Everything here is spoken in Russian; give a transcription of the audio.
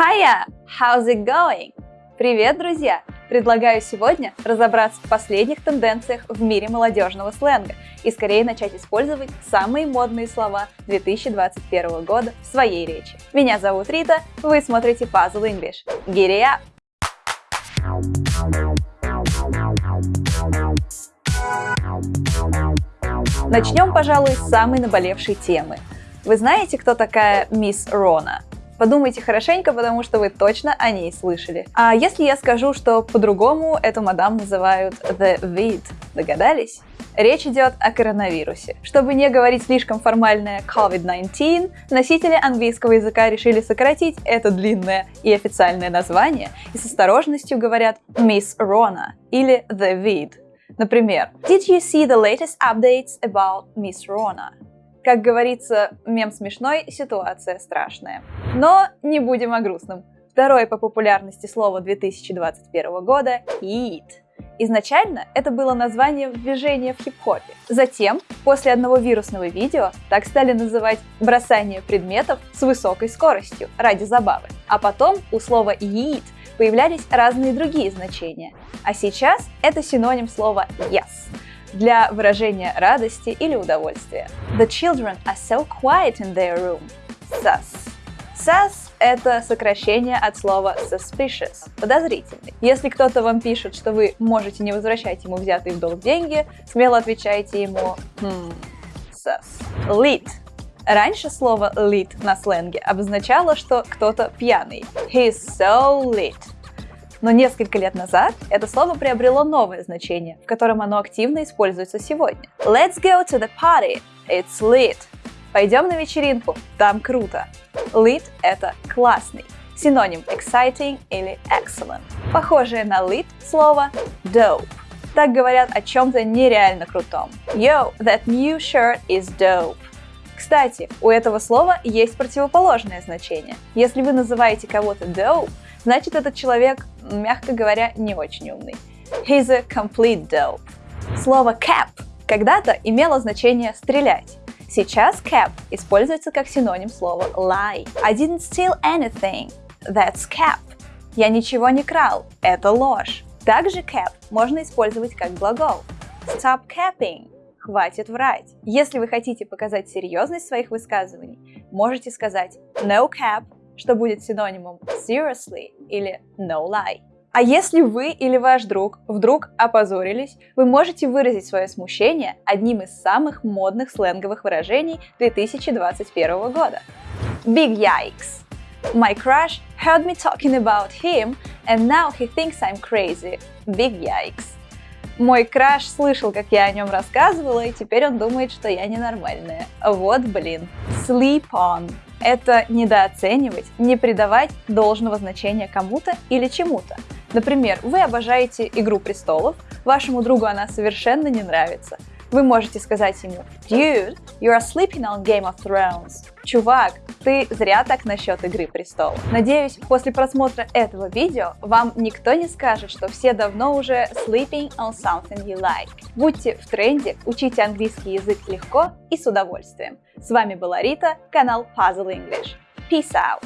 Hiya! How's it going? Привет, друзья! Предлагаю сегодня разобраться в последних тенденциях в мире молодежного сленга и скорее начать использовать самые модные слова 2021 года в своей речи. Меня зовут Рита, вы смотрите Puzzle English. It up! Начнем, пожалуй, с самой наболевшей темы. Вы знаете, кто такая мисс Рона? Подумайте хорошенько, потому что вы точно о ней слышали. А если я скажу, что по-другому эту мадам называют The Vid, догадались? Речь идет о коронавирусе. Чтобы не говорить слишком формальное COVID-19, носители английского языка решили сократить это длинное и официальное название и с осторожностью говорят Miss Rona или The Vid. Например, Did you see the latest updates about Miss Rona? Как говорится, мем смешной, ситуация страшная. Но не будем о грустном. Второе по популярности слово 2021 года – «hit». Изначально это было название движения в хип-хопе. Затем, после одного вирусного видео, так стали называть бросание предметов с высокой скоростью ради забавы. А потом у слова «yeet» появлялись разные другие значения. А сейчас это синоним слова «yes» для выражения радости или удовольствия. The children are so quiet in their room. Sus. Sus – это сокращение от слова suspicious – подозрительный. Если кто-то вам пишет, что вы можете не возвращать ему взятые в долг деньги, смело отвечайте ему hmm, sus. Lit Раньше слово lit на сленге обозначало, что кто-то пьяный. He's so lit. Но несколько лет назад это слово приобрело новое значение, в котором оно активно используется сегодня. Let's go to the party. It's lit. Пойдем на вечеринку. Там круто. Lit – это классный. Синоним exciting или excellent. Похожее на lit слово dope. Так говорят о чем-то нереально крутом. Yo, that new shirt is dope. Кстати, у этого слова есть противоположное значение. Если вы называете кого-то dope, значит этот человек, мягко говоря, не очень умный. He's a complete dope. Слово cap когда-то имело значение «стрелять». Сейчас cap используется как синоним слова lie. I didn't steal anything. That's cap. Я ничего не крал. Это ложь. Также cap можно использовать как глагол. Stop capping. Хватит врать. Если вы хотите показать серьезность своих высказываний, можете сказать no cap что будет синонимом seriously или no lie. А если вы или ваш друг вдруг опозорились, вы можете выразить свое смущение одним из самых модных сленговых выражений 2021 года. Big yikes! My crush heard me talking about him, and now he thinks I'm crazy. Big yikes! Мой краш слышал, как я о нем рассказывала, и теперь он думает, что я ненормальная. Вот блин. Sleep on это недооценивать, не придавать должного значения кому-то или чему-то. Например, вы обожаете «Игру престолов», вашему другу она совершенно не нравится. Вы можете сказать ему «Dude, you are sleeping on Game of Thrones». Чувак, ты зря так насчет Игры престолов. Надеюсь, после просмотра этого видео вам никто не скажет, что все давно уже sleeping on something you like. Будьте в тренде, учите английский язык легко и с удовольствием. С вами была Рита, канал Puzzle English. Peace out!